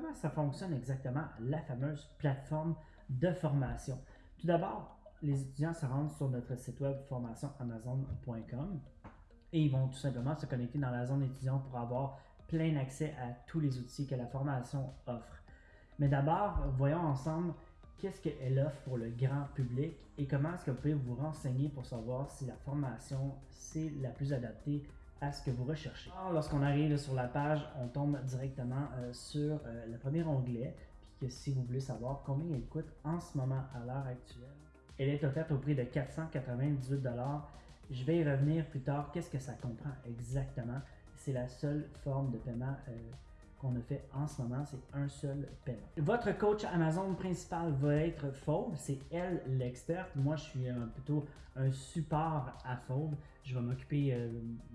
comment ça fonctionne exactement la fameuse plateforme de formation? Tout d'abord, les étudiants se rendent sur notre site web formationamazon.com et ils vont tout simplement se connecter dans la zone étudiant pour avoir plein accès à tous les outils que la formation offre. Mais d'abord, voyons ensemble qu'est-ce qu'elle offre pour le grand public et comment est-ce que vous pouvez vous renseigner pour savoir si la formation c'est la plus adaptée à ce que vous recherchez. Lorsqu'on arrive sur la page, on tombe directement euh, sur euh, le premier onglet, puis que si vous voulez savoir combien elle coûte en ce moment à l'heure actuelle, elle est offerte au prix de 498 Je vais y revenir plus tard. Qu'est-ce que ça comprend exactement? C'est la seule forme de paiement euh, qu'on a fait en ce moment, c'est un seul paiement. Votre coach Amazon principal va être Fauve, c'est elle l'experte. Moi, je suis plutôt un support à Fauve. Je vais m'occuper euh,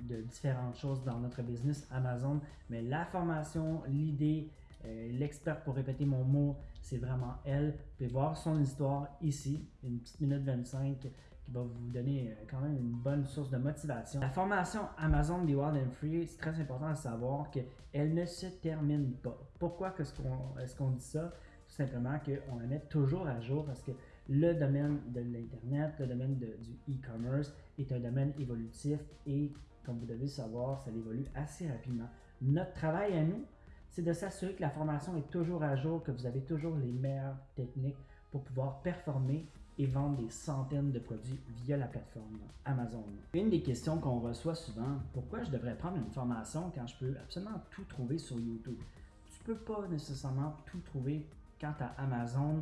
de différentes choses dans notre business Amazon, mais la formation, l'idée, euh, l'experte pour répéter mon mot, c'est vraiment elle. Vous pouvez voir son histoire ici, une petite minute 25 qui va vous donner euh, quand même une bonne source de motivation. La formation Amazon Be Wild and Free, c'est très important de savoir qu'elle ne se termine pas. Pourquoi est-ce qu'on dit ça? Tout simplement qu'on la met toujours à jour parce que le domaine de l'Internet, le domaine du e-commerce est un domaine évolutif et comme vous devez savoir, ça évolue assez rapidement. Notre travail à nous, c'est de s'assurer que la formation est toujours à jour, que vous avez toujours les meilleures techniques pour pouvoir performer et vendre des centaines de produits via la plateforme Amazon. Une des questions qu'on reçoit souvent, pourquoi je devrais prendre une formation quand je peux absolument tout trouver sur YouTube? Tu peux pas nécessairement tout trouver quant à Amazon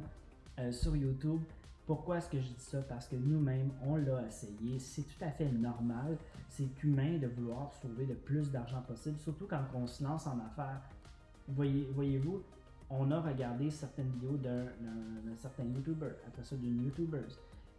euh, sur YouTube. Pourquoi est-ce que je dis ça? Parce que nous-mêmes, on l'a essayé. C'est tout à fait normal. C'est humain de vouloir sauver le plus d'argent possible, surtout quand on se lance en affaires. Voyez, voyez-vous, on a regardé certaines vidéos d'un certain YouTuber, après ça d'une YouTuber.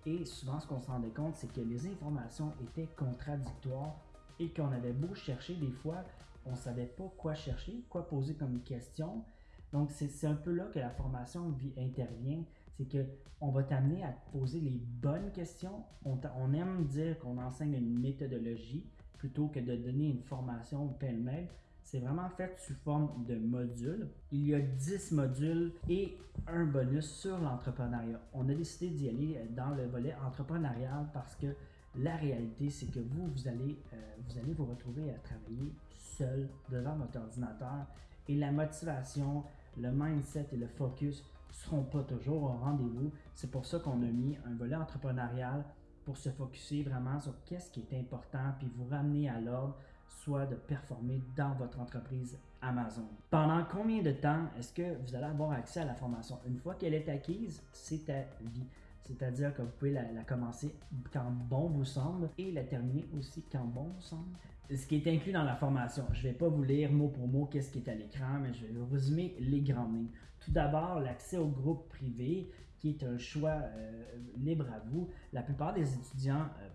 Et souvent, ce qu'on se rendait compte, c'est que les informations étaient contradictoires et qu'on avait beau chercher des fois, on ne savait pas quoi chercher, quoi poser comme question. Donc, c'est un peu là que la formation intervient. C'est qu'on va t'amener à poser les bonnes questions. On, on aime dire qu'on enseigne une méthodologie plutôt que de donner une formation pêle-mêle. C'est vraiment fait sous forme de modules. Il y a 10 modules et un bonus sur l'entrepreneuriat. On a décidé d'y aller dans le volet entrepreneurial parce que la réalité, c'est que vous, vous allez, euh, vous allez vous retrouver à travailler seul devant votre ordinateur et la motivation, le mindset et le focus ne seront pas toujours au rendez-vous. C'est pour ça qu'on a mis un volet entrepreneurial pour se focuser vraiment sur qu'est-ce qui est important puis vous ramener à l'ordre soit de performer dans votre entreprise Amazon. Pendant combien de temps est-ce que vous allez avoir accès à la formation? Une fois qu'elle est acquise, c'est à vie. C'est-à-dire que vous pouvez la, commencer quand bon vous semble et la terminer aussi quand bon vous semble. Ce qui est inclus dans la formation, je ne vais pas vous lire mot pour mot qu'est-ce qui est à l'écran, mais je vais vous résumer les grandes lignes. Tout d'abord, l'accès au groupe privé, qui est un choix euh, libre à vous. La plupart des étudiants euh,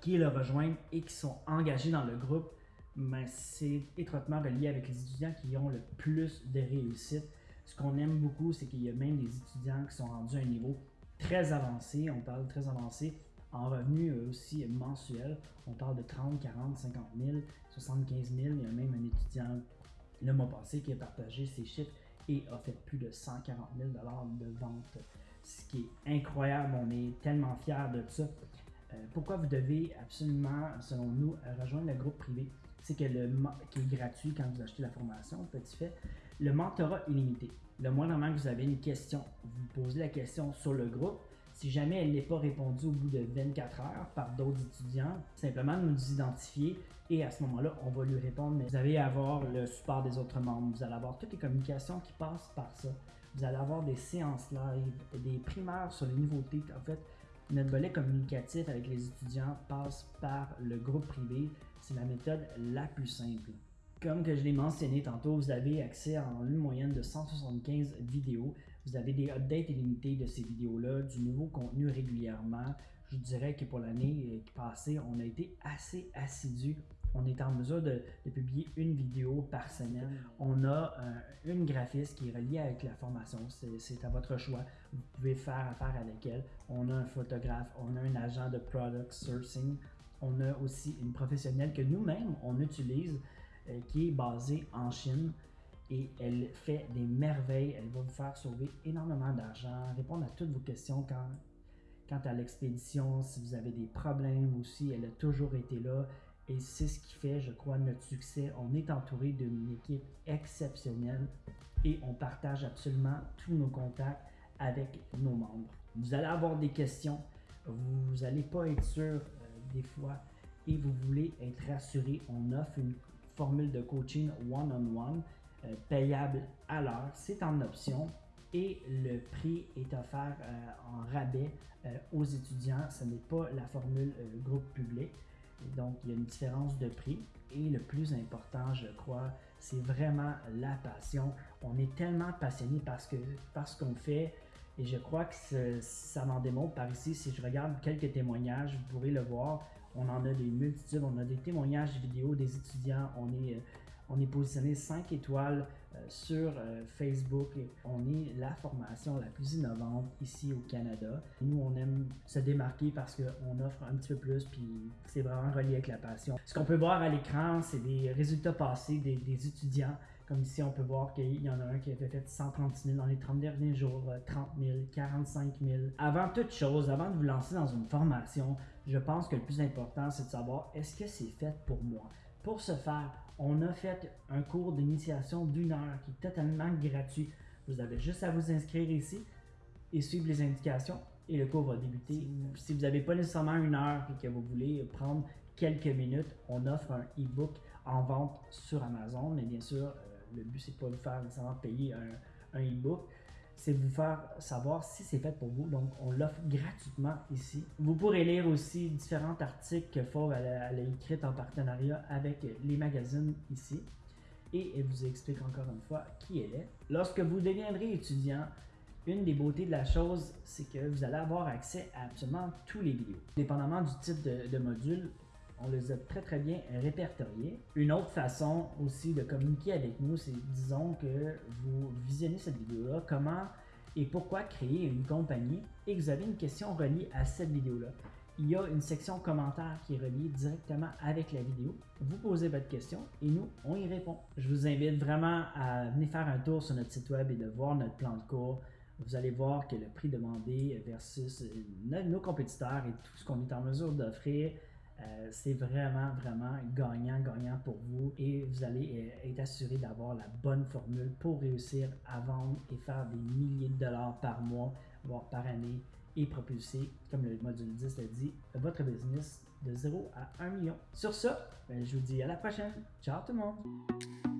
qui le rejoignent et qui sont engagés dans le groupe, mais c'est étroitement relié avec les étudiants qui ont le plus de réussite. Ce qu'on aime beaucoup, c'est qu'il y a même des étudiants qui sont rendus à un niveau très avancé, on parle très avancé, en revenus aussi mensuels, on parle de 30, 40, 50 000, 75 000. Il y a même un étudiant le mois passé qui a partagé ses chiffres et a fait plus de 140 000 de vente, ce qui est incroyable. On est tellement fiers de ça. Euh, pourquoi vous devez absolument, selon nous, rejoindre le groupe privé? C'est que le qui est gratuit quand vous achetez la formation, petit fait, le mentorat illimité. Le moindrement que vous avez une question, vous posez la question sur le groupe. Si jamais elle n'est pas répondue au bout de 24 heures par d'autres étudiants, simplement nous identifier et à ce moment-là, on va lui répondre. Mais vous allez avoir le support des autres membres, vous allez avoir toutes les communications qui passent par ça. Vous allez avoir des séances live, des primaires sur les nouveautés. En fait, notre volet communicatif avec les étudiants passe par le groupe privé. C'est la méthode la plus simple. Comme que je l'ai mentionné tantôt, vous avez accès à une moyenne de 175 vidéos. Vous avez des updates illimités de ces vidéos-là, du nouveau contenu régulièrement. Je dirais que pour l'année passée, on a été assez assidu on est en mesure de, publier une vidéo par semaine. On a euh, une graphiste qui est reliée avec la formation. C'est à votre choix. Vous pouvez faire affaire avec elle. On a un photographe, on a un agent de product sourcing. On a aussi une professionnelle que nous-mêmes, on utilise, euh, qui est basée en Chine et elle fait des merveilles. Elle va vous faire sauver énormément d'argent, répondre à toutes vos questions quand, quant à l'expédition, si vous avez des problèmes aussi. Elle a toujours été là et c'est ce qui fait, je crois, notre succès. On est entouré d'une équipe exceptionnelle et on partage absolument tous nos contacts avec nos membres. Vous allez avoir des questions, vous n'allez pas être sûr euh, des fois et vous voulez être rassuré. On offre une formule de coaching one-on-one euh, payable à l'heure. C'est en option et le prix est offert euh, en rabais aux étudiants. Ce n'est pas la formule groupe public. Donc, il y a une différence de prix. Et le plus important, je crois, c'est vraiment la passion. On est tellement passionné parce que qu'on fait et je crois que ça m'en démontre par ici. Si je regarde quelques témoignages, vous pourrez le voir. On en a des multitudes, on a des témoignages vidéo des étudiants. On est, euh, on est positionné 5 étoiles sur euh, Facebook. On est la formation la plus innovante ici au Canada. Nous, on aime se démarquer parce qu'on offre un petit peu plus, puis c'est vraiment relié avec la passion. Ce qu'on peut voir à l'écran, c'est des résultats passés des, étudiants comme ici, on peut voir qu'il y en a un qui a fait 136 000 dans les 30 derniers jours, 30 000, 45 000. Avant toute chose, avant de vous lancer dans une formation, je pense que le plus important, c'est de savoir est-ce que c'est fait pour moi? Pour ce faire, on a fait un cours d'initiation d'une heure qui est totalement gratuit. Vous avez juste à vous inscrire ici et suivre les indications et le cours va débuter. Si vous n'avez pas nécessairement une heure et que vous voulez prendre quelques minutes, on offre un e-book en vente sur Amazon, mais bien sûr, le but, c'est pas de vous faire nécessairement payer un, un e-book, c'est vous faire savoir si c'est fait pour vous. Donc, on l'offre gratuitement ici. Vous pourrez lire aussi différents articles que Fauve a, écrits en partenariat avec les magazines ici. Et elle vous explique encore une fois qui elle est. Lorsque vous deviendrez étudiant, une des beautés de la chose, c'est que vous allez avoir accès à absolument tous les vidéos. Dépendamment du type de module, on les a très très bien répertoriés. Une autre façon aussi de communiquer avec nous, c'est disons que vous visionnez cette vidéo-là, comment et pourquoi créer une compagnie? Et que vous avez une question reliée à cette vidéo-là. Il y a une section commentaires qui est reliée directement avec la vidéo. Vous posez votre question et nous, on y répond. Je vous invite vraiment à venir faire un tour sur notre site web et de voir notre plan de cours. Vous allez voir que le prix demandé versus nos compétiteurs et tout ce qu'on est en mesure d'offrir euh, c'est vraiment, vraiment gagnant, gagnant pour vous et vous allez euh, être assuré d'avoir la bonne formule pour réussir à vendre et faire des milliers de dollars par mois, voire par année et propulser, comme le module 10 le dit, votre business de 0 à 1 million. Sur ça, ben, je vous dis à la prochaine. Ciao tout le monde!